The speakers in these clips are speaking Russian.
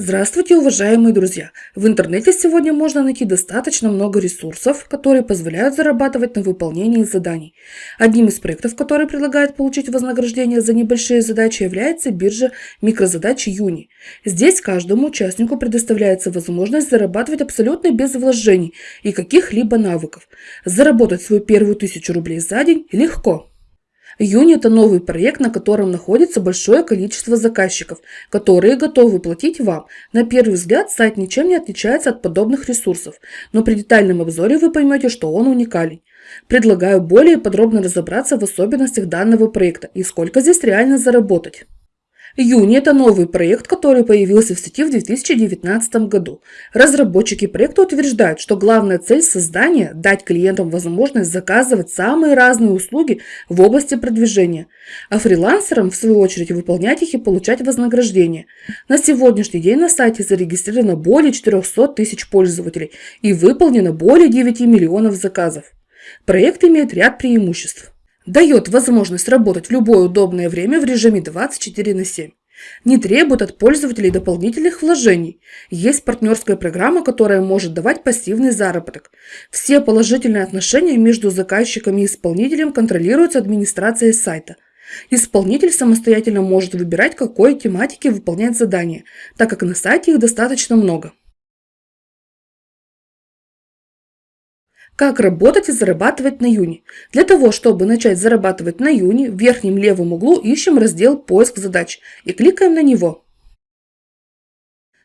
Здравствуйте, уважаемые друзья! В интернете сегодня можно найти достаточно много ресурсов, которые позволяют зарабатывать на выполнении заданий. Одним из проектов, который предлагает получить вознаграждение за небольшие задачи, является биржа микрозадач Юни. Здесь каждому участнику предоставляется возможность зарабатывать абсолютно без вложений и каких-либо навыков. Заработать свою первую тысячу рублей за день легко. Юни – это новый проект, на котором находится большое количество заказчиков, которые готовы платить вам. На первый взгляд сайт ничем не отличается от подобных ресурсов, но при детальном обзоре вы поймете, что он уникален. Предлагаю более подробно разобраться в особенностях данного проекта и сколько здесь реально заработать. Юни – это новый проект, который появился в сети в 2019 году. Разработчики проекта утверждают, что главная цель создания – дать клиентам возможность заказывать самые разные услуги в области продвижения, а фрилансерам, в свою очередь, выполнять их и получать вознаграждение. На сегодняшний день на сайте зарегистрировано более 400 тысяч пользователей и выполнено более 9 миллионов заказов. Проект имеет ряд преимуществ дает возможность работать в любое удобное время в режиме 24 на 7. Не требует от пользователей дополнительных вложений. Есть партнерская программа, которая может давать пассивный заработок. Все положительные отношения между заказчиком и исполнителем контролируются администрацией сайта. Исполнитель самостоятельно может выбирать, какой тематике выполнять задание, так как на сайте их достаточно много. Как работать и зарабатывать на Юни? Для того, чтобы начать зарабатывать на Юни, в верхнем левом углу ищем раздел «Поиск задач» и кликаем на него.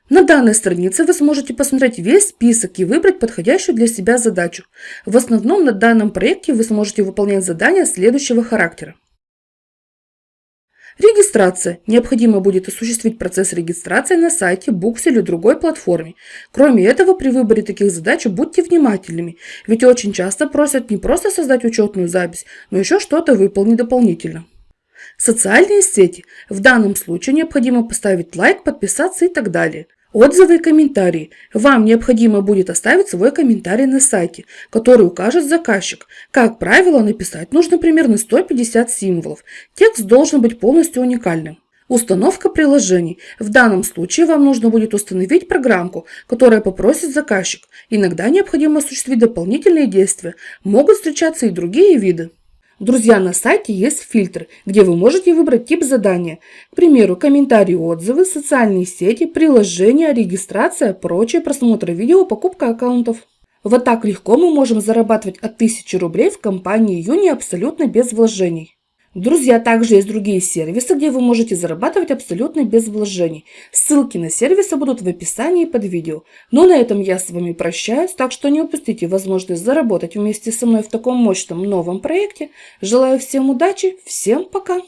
На данной странице вы сможете посмотреть весь список и выбрать подходящую для себя задачу. В основном на данном проекте вы сможете выполнять задания следующего характера. Регистрация. Необходимо будет осуществить процесс регистрации на сайте, буксе или другой платформе. Кроме этого, при выборе таких задач будьте внимательными, ведь очень часто просят не просто создать учетную запись, но еще что-то выполнить дополнительно. Социальные сети. В данном случае необходимо поставить лайк, подписаться и так далее. Отзывы и комментарии. Вам необходимо будет оставить свой комментарий на сайте, который укажет заказчик. Как правило, написать нужно примерно 150 символов. Текст должен быть полностью уникальным. Установка приложений. В данном случае вам нужно будет установить программку, которая попросит заказчик. Иногда необходимо осуществить дополнительные действия. Могут встречаться и другие виды. Друзья, на сайте есть фильтр, где вы можете выбрать тип задания. К примеру, комментарии, отзывы, социальные сети, приложения, регистрация, прочее, просмотр видео, покупка аккаунтов. Вот так легко мы можем зарабатывать от 1000 рублей в компании Юни абсолютно без вложений. Друзья, также есть другие сервисы, где вы можете зарабатывать абсолютно без вложений. Ссылки на сервисы будут в описании под видео. Но на этом я с вами прощаюсь, так что не упустите возможность заработать вместе со мной в таком мощном новом проекте. Желаю всем удачи, всем пока!